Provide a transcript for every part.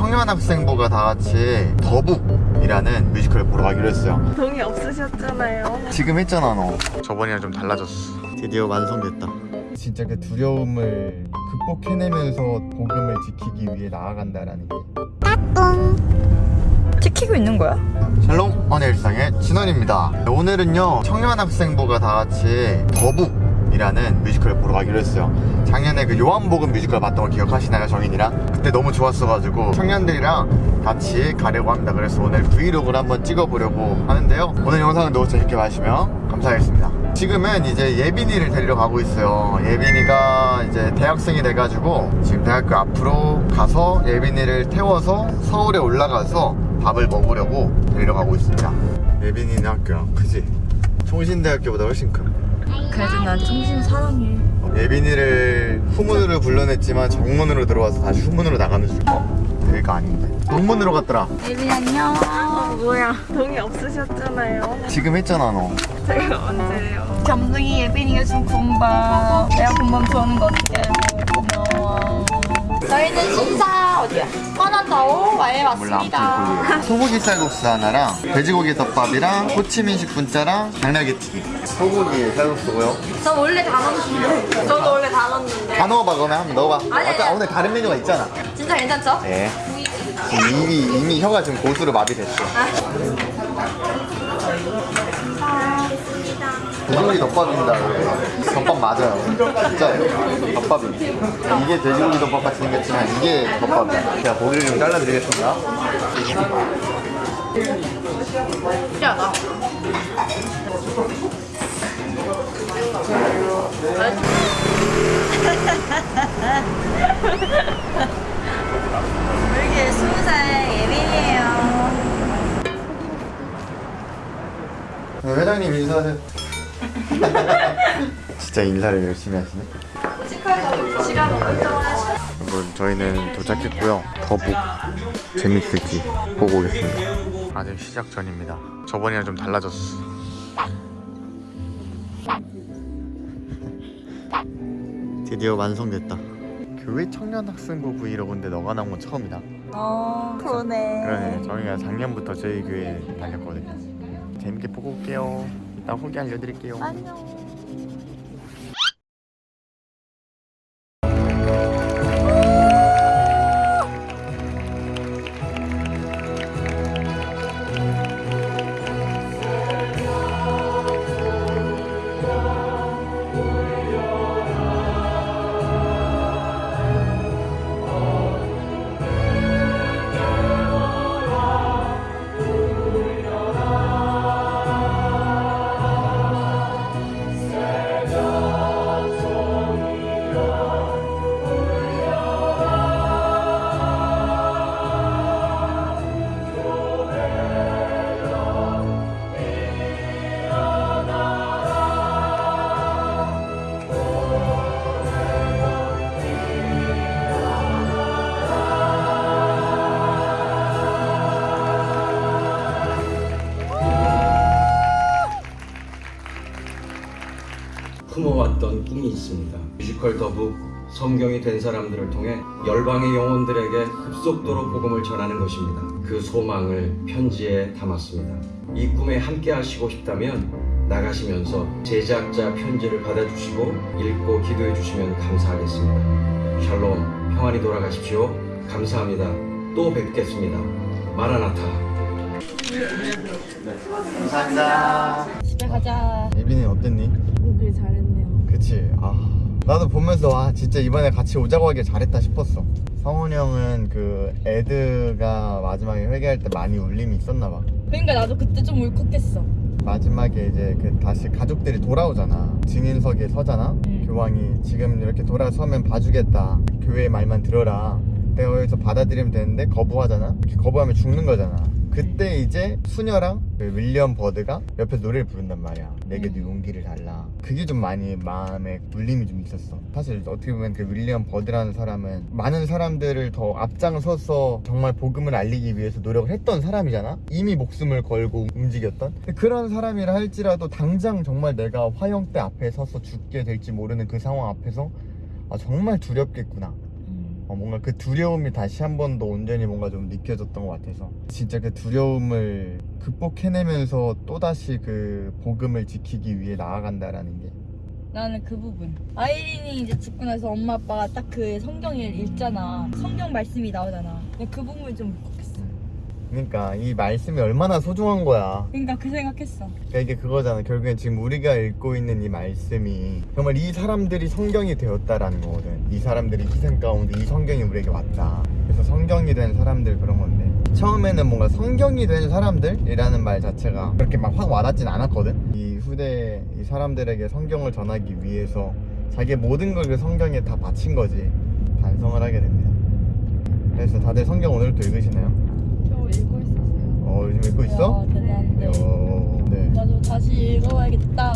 청년 학생부가 다 같이 더북이라는 뮤지컬을 보러 가기로 했어요. 동의 없으셨잖아요. 지금 했잖아 너. 저번이랑 좀 달라졌어. 드디어 완성됐다. 진짜 그 두려움을 극복해내면서 복음을 지키기 위해 나아간다라는 게. 지키고 있는 거야? 샬롬. 언의 일상의 진원입니다. 오늘은요 청년학생부가 다 같이 더북 이라는 뮤지컬을 보러 가기로 했어요. 작년에 그 요한복음 뮤지컬 봤던 거 기억하시나요 정인이랑? 그때 너무 좋았어가지고 청년들이랑 같이 가려고 합니다. 그래서 오늘 브이로그를 한번 찍어보려고 하는데요. 오늘 영상을 너무 재밌게 봐주시면 감사하겠습니다. 지금은 이제 예빈이를 데리러 가고 있어요. 예빈이가 이제 대학생이 돼가지고 지금 대학교 앞으로 가서 예빈이를 태워서 서울에 올라가서 밥을 먹으려고 데리러 가고 있습니다. 예빈이는 학교야 그지? 총신대학교보다 훨씬 큰 그래도 난 청신 사랑해. 예빈이를 후문으로 불러냈지만 정문으로 들어와서 다시 후문으로 나가는 중 어? 여기가 아닌데 동문으로 갔더라 예빈 안녕. 뭐야? 동의 없으셨잖아요. 지금 했잖아 너 제가 언제요? 겸둥이 예빈이가 준 군밤. 내가 군밤 좋아하는 거 어떻게 알고 고마워. 저희는 신사 어디야? 화난다오 와에 몰라 아무튼 거기 소고기 쌀국수 하나랑 돼지고기 덮밥이랑 호치민식 분짜랑 당나귀튀김 소고기 쌀국수고요 저 원래 다 넣었는데. 저도 원래 다 넣었는데. 다 넣어봐 그러면 한번 넣어봐 아니, 아까 아니. 오늘 다른 메뉴가 있잖아 진짜 괜찮죠? 네 지금 이미 이미 혀가 지금 고수로 마비됐어 돼지고기 덮밥입니다. 덮밥 맞아요 진짜요 덮밥이 이게 돼지고기 덮밥 같이 생겼지만 이게 덮밥이야 제가 고기를 좀 잘라드리겠습니다 신기하다. 이렇게 스무 살 예빈이에요. 네, 회장님 인사하세요 진짜 인사를 열심히 하시네. 여러분 저희는 도착했고요. 더북 재밌을지 보고 오겠습니다. 아직 시작 전입니다. 저번이랑 좀 달라졌어. 드디어 완성됐다. 교회 청년학생부 브이로그인데 너가 나온 건 처음이다. 어 그러네. 그러네. 저희가 작년부터 저희 교회 다녔거든요 재밌게 보고 올게요 이따 후기 알려드릴게요 안녕. 품어왔던 꿈이 있습니다. 뮤지컬 더북 성경이 된 사람들을 통해 열방의 영혼들에게 급속도로 복음을 전하는 것입니다. 그 소망을 편지에 담았습니다. 이 꿈에 함께 하시고 싶다면 나가시면서 제작자 편지를 받아주시고 읽고 기도해 주시면 감사하겠습니다. 샬롬 평안히 돌아가십시오. 감사합니다. 또 뵙겠습니다. 마라나타. 감사합니다 집에 가자. 예빈이 어땠니? 오길 잘했네요. 그치. 아 나도 보면서 아 진짜 이번에 같이 오자고 하길 잘했다 싶었어. 성훈이 형은 그 에드가 마지막에 회개할 때 많이 울림이 있었나 봐. 그러니까 나도 그때 좀 울컥했어. 마지막에 이제 그 다시 가족들이 돌아오잖아. 증인석에 서잖아. 음. 교황이 지금 이렇게 돌아서면 봐주겠다. 교회의 말만 들어라. 내가 여기서 받아들이면 되는데 거부하잖아. 거부하면 죽는 거잖아 그때 이제 수녀랑 그 윌리엄 버드가 옆에서 노래를 부른단 말이야. 내게도 용기를 달라. 그게 좀 많이 마음에 울림이 좀 있었어. 사실 어떻게 보면 그 윌리엄 버드라는 사람은 많은 사람들을 더 앞장서서 정말 복음을 알리기 위해서 노력을 했던 사람이잖아. 이미 목숨을 걸고 움직였던. 그런 사람이라 할지라도 당장 정말 내가 화형대 앞에 서서 죽게 될지 모르는 그 상황 앞에서 아 정말 두렵겠구나 어, 뭔가 그 두려움이 다시 한 번 더 온전히 뭔가 좀 느껴졌던 것 같아서 진짜 그 두려움을 극복해내면서 또다시 그 복음을 지키기 위해 나아간다라는 게 나는 그 부분. 아이린이 이제 죽고 나서 엄마 아빠가 딱 그 성경을 읽잖아. 성경 말씀이 나오잖아. 그 부분이 좀. 그러니까 이 말씀이 얼마나 소중한 거야 그러니까 그 생각했어. 그러니까 이게 그거잖아. 결국엔 지금 우리가 읽고 있는 이 말씀이 정말 이 사람들이 성경이 되었다라는 거거든. 이 사람들이 희생 가운데 이 성경이 우리에게 왔다. 그래서 성경이 된 사람들 그런 건데. 처음에는 뭔가 성경이 된 사람들이라는 말 자체가 그렇게 막 확 와닿진 않았거든. 이 후대 이 사람들에게 성경을 전하기 위해서 자기의 모든 걸 그 성경에 다 바친 거지. 반성을 하게 됩니다. 그래서 다들 성경 오늘도 읽으시나요? 저 읽고 있었어요. 어, 요즘 읽고 있어? 와, 대단한데. 어, 네. 나도 다시 읽어봐야겠다.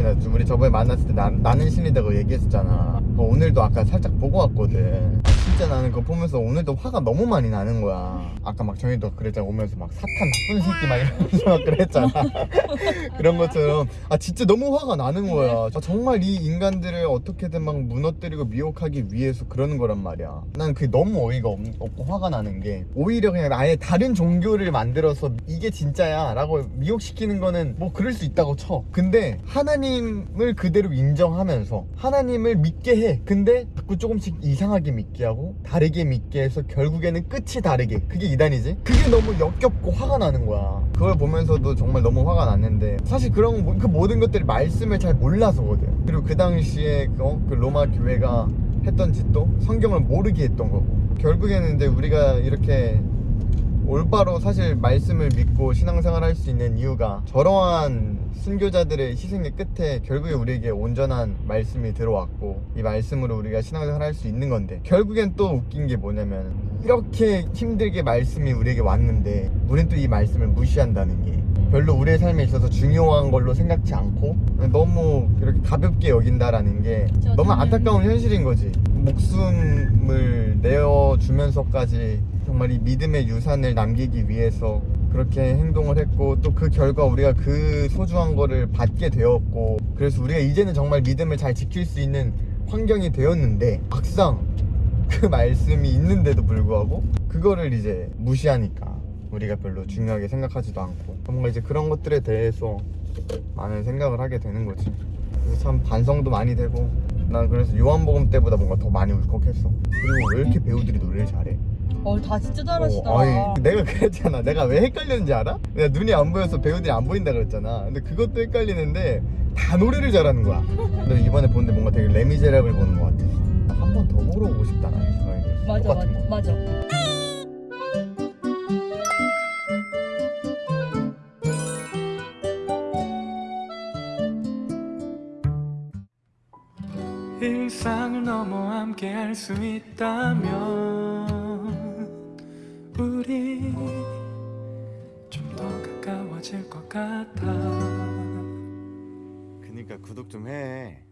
예민아 우리 저번에 만났을 때 나, 나는 신이다고 얘기했었잖아. 어, 오늘도 아까 살짝 보고 왔거든. 진짜 나는 그거 보면서 오늘도 화가 너무 많이 나는 거야. 아까 막 정희도 그랬잖아. 오면서 막 사탄 나쁜 새끼 막 이러면서 막 그랬잖아. 그런 것처럼. 아 진짜 너무 화가 나는 거야. 아, 정말 이 인간들을 어떻게든 막 무너뜨리고 미혹하기 위해서 그러는 거란 말이야. 난 그게 너무 어이가 없, 없고 화가 나는 게 오히려 그냥 아예 다른 종교를 만들어서 이게 진짜야 라고 미혹시키는 거는 뭐 그럴 수 있다고 쳐. 근데 하나님 을 그대로 인정하면서 하나님을 믿게 해. 근데 자꾸 조금씩 이상하게 믿게 하고 다르게 믿게 해서 결국에는 끝이 다르게. 그게 이단이지? 그게 너무 역겹고 화가 나는 거야. 그걸 보면서도 정말 너무 화가 났는데 사실 그런 모- 그 모든 것들이 말씀을 잘 몰라서거든. 그리고 그 당시에 그, 어? 그 로마 교회가 했던 짓도 성경을 모르게 했던 거고. 결국에는 이제 우리가 이렇게 올바로 사실 말씀을 믿고 신앙생활 할 수 있는 이유가 저러한 순교자들의 희생의 끝에 결국에 우리에게 온전한 말씀이 들어왔고 이 말씀으로 우리가 신앙생활 할 수 있는 건데 결국엔 또 웃긴 게 뭐냐면 이렇게 힘들게 말씀이 우리에게 왔는데 우린 또 이 말씀을 무시한다는 게 별로 우리의 삶에 있어서 중요한 걸로 생각지 않고 너무 이렇게 가볍게 여긴다라는 게 너무 안타까운 현실인 거지 목숨을 내어주면서까지 정말 이 믿음의 유산을 남기기 위해서 그렇게 행동을 했고 또 그 결과 우리가 그 소중한 거를 받게 되었고 그래서 우리가 이제는 정말 믿음을 잘 지킬 수 있는 환경이 되었는데 막상 그 말씀이 있는데도 불구하고 그거를 이제 무시하니까 우리가 별로 중요하게 생각하지도 않고 뭔가 이제 그런 것들에 대해서 많은 생각을 하게 되는 거지. 참 반성도 많이 되고 난 그래서 요한복음 때보다 뭔가 더 많이 울컥했어 그리고 왜 이렇게 배우들이 노래를 잘해? 어, 다 진짜 어, 잘하시더라. 아니, 내가 그랬잖아 내가 왜 헷갈렸는지 알아? 내가 눈이 안 보여서 배우들이 안 보인다 그랬잖아 근데 그것도 헷갈리는데 다 노래를 잘하는 거야 근데 이번에 보는데 뭔가 되게 레미제라블 보는 것 같았어 한번 더 보러 오고 싶다 나는 생각이 들었어. 맞아, 거. 맞아, 맞아. 함께 할수 있다면 우리 좀 더 가까워질 것 같아 그니까 구독 좀 해.